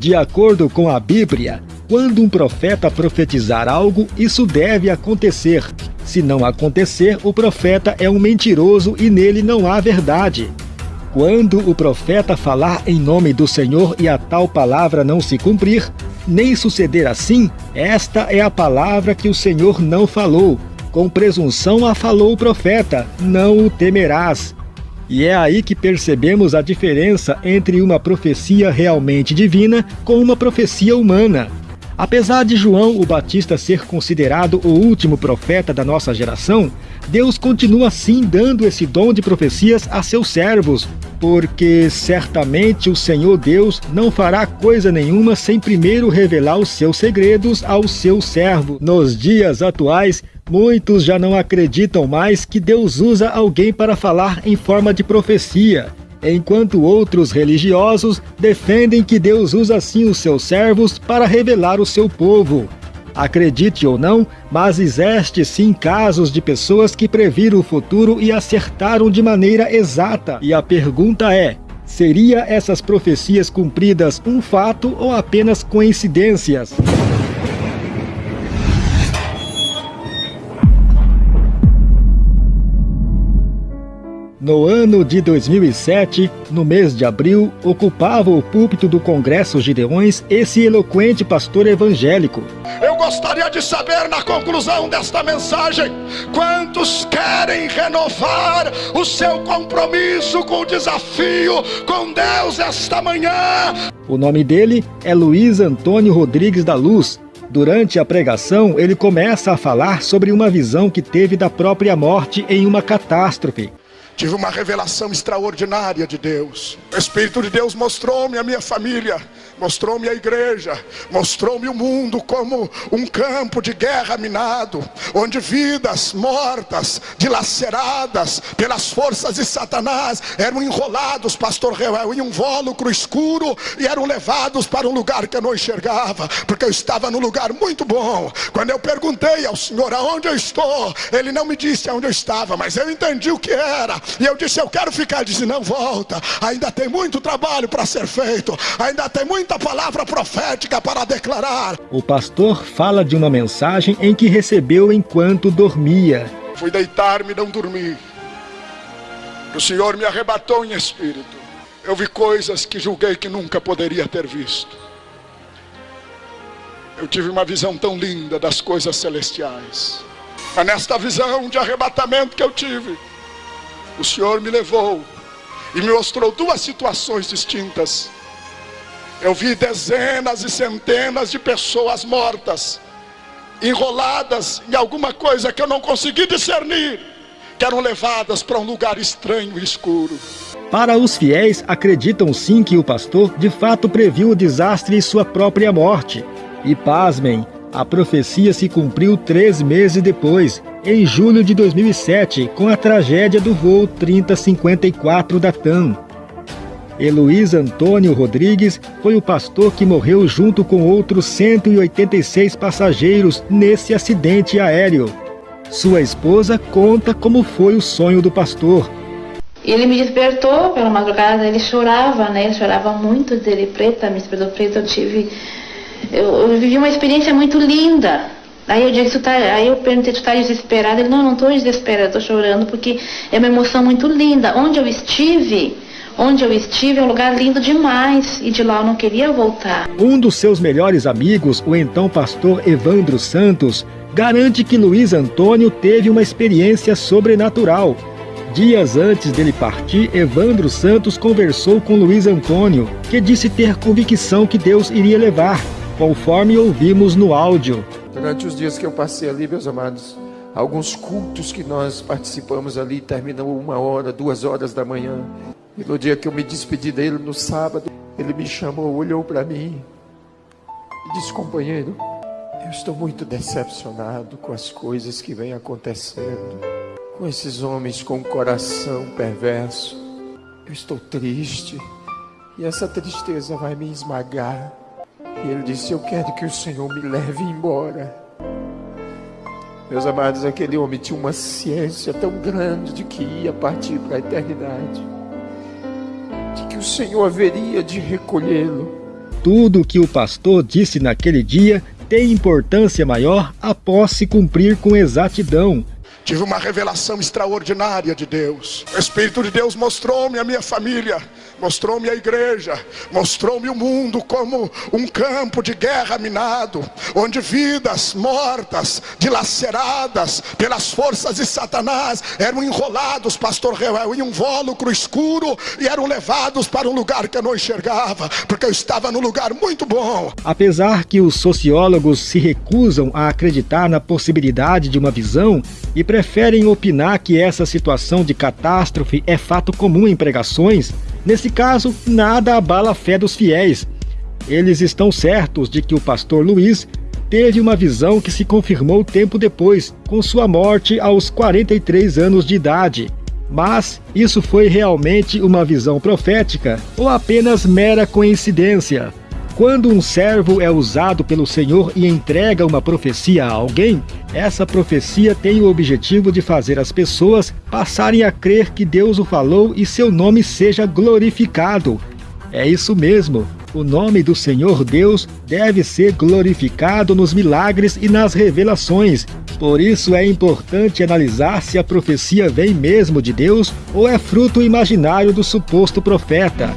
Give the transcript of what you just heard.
De acordo com a Bíblia, quando um profeta profetizar algo, isso deve acontecer. Se não acontecer, o profeta é um mentiroso e nele não há verdade. Quando o profeta falar em nome do Senhor e a tal palavra não se cumprir, nem suceder assim, esta é a palavra que o Senhor não falou. Com presunção a falou o profeta, não o temerás. E é aí que percebemos a diferença entre uma profecia realmente divina com uma profecia humana. Apesar de João o Batista ser considerado o último profeta da nossa geração, Deus continua sim dando esse dom de profecias a seus servos, porque certamente o Senhor Deus não fará coisa nenhuma sem primeiro revelar os seus segredos ao seu servo. Nos dias atuais, Muitos já não acreditam mais que Deus usa alguém para falar em forma de profecia, enquanto outros religiosos defendem que Deus usa sim os seus servos para revelar o seu povo. Acredite ou não, mas existe sim casos de pessoas que previram o futuro e acertaram de maneira exata. E a pergunta é: seria essas profecias cumpridas um fato ou apenas coincidências? No ano de 2007, no mês de abril, ocupava o púlpito do Congresso Gideões esse eloquente pastor evangélico. Eu gostaria de saber, na conclusão desta mensagem, quantos querem renovar o seu compromisso com o desafio com Deus esta manhã? O nome dele é Luiz Antônio Rodrigues da Luz. Durante a pregação, ele começa a falar sobre uma visão que teve da própria morte em uma catástrofe. Tive uma revelação extraordinária de Deus. O Espírito de Deus mostrou-me a minha família, mostrou-me a igreja, mostrou-me o mundo como um campo de guerra minado, onde vidas mortas, dilaceradas pelas forças de Satanás, eram enrolados, pastor Reuel, em um vólucro escuro e eram levados para um lugar que eu não enxergava, porque eu estava num lugar muito bom. Quando eu perguntei ao Senhor aonde eu estou, ele não me disse aonde eu estava, mas eu entendi o que era. E eu disse: Eu quero ficar. Ele disse: Não volta. Ainda tem muito trabalho para ser feito. Ainda tem muita palavra profética para declarar. O pastor fala de uma mensagem em que recebeu enquanto dormia. Fui deitar-me e não dormi. O Senhor me arrebatou em espírito. Eu vi coisas que julguei que nunca poderia ter visto. Eu tive uma visão tão linda das coisas celestiais. É nesta visão de arrebatamento que eu tive o Senhor me levou e me mostrou duas situações distintas. Eu vi dezenas e centenas de pessoas mortas, enroladas em alguma coisa que eu não consegui discernir, que eram levadas para um lugar estranho e escuro. Para os fiéis, acreditam sim que o pastor de fato previu o desastre e sua própria morte. E pasmem, a profecia se cumpriu três meses depois, em julho de 2007, com a tragédia do voo 3054 da TAM. Heloís Antônio Rodrigues foi o pastor que morreu junto com outros 186 passageiros nesse acidente aéreo. Sua esposa conta como foi o sonho do pastor. Ele me despertou pela madrugada, ele chorava, né? Ele chorava muito dele preta, me despertou preta, eu tive eu, eu vivi uma experiência muito linda. Aí eu disse, tá, aí eu perguntei, tu tá desesperado? Ele, não, não estou desesperado, estou chorando porque é uma emoção muito linda. Onde eu estive, onde eu estive é um lugar lindo demais e de lá eu não queria voltar. Um dos seus melhores amigos, o então pastor Evandro Santos, garante que Luiz Antônio teve uma experiência sobrenatural. Dias antes dele partir, Evandro Santos conversou com Luiz Antônio, que disse ter convicção que Deus iria levar conforme ouvimos no áudio. Durante os dias que eu passei ali, meus amados, alguns cultos que nós participamos ali terminam uma hora, duas horas da manhã. E no dia que eu me despedi dele, no sábado, ele me chamou, olhou para mim e disse: Companheiro, eu estou muito decepcionado com as coisas que vêm acontecendo, com esses homens com o coração perverso. Eu estou triste e essa tristeza vai me esmagar. E ele disse: Eu quero que o Senhor me leve embora. Meus amados, aquele homem tinha uma ciência tão grande de que ia partir para a eternidade, de que o Senhor haveria de recolhê-lo. tudo o que o pastor disse naquele dia tem importância maior após se cumprir com exatidão. Tive uma revelação extraordinária de Deus. O Espírito de Deus mostrou-me a minha família, mostrou-me a igreja, mostrou-me o mundo como um campo de guerra minado, onde vidas mortas, dilaceradas pelas forças de Satanás, eram enrolados, pastor Reuel, em um invólucro escuro e eram levados para um lugar que eu não enxergava, porque eu estava num lugar muito bom. Apesar que os sociólogos se recusam a acreditar na possibilidade de uma visão e preferem opinar que essa situação de catástrofe é fato comum em pregações, nesse caso, nada abala a fé dos fiéis. Eles estão certos de que o pastor Luiz teve uma visão que se confirmou tempo depois, com sua morte aos 43 anos de idade. Mas isso foi realmente uma visão profética ou apenas mera coincidência? Quando um servo é usado pelo Senhor e entrega uma profecia a alguém, essa profecia tem o objetivo de fazer as pessoas passarem a crer que Deus o falou e seu nome seja glorificado. É isso mesmo. O nome do Senhor Deus deve ser glorificado nos milagres e nas revelações. Por isso é importante analisar se a profecia vem mesmo de Deus ou é fruto imaginário do suposto profeta.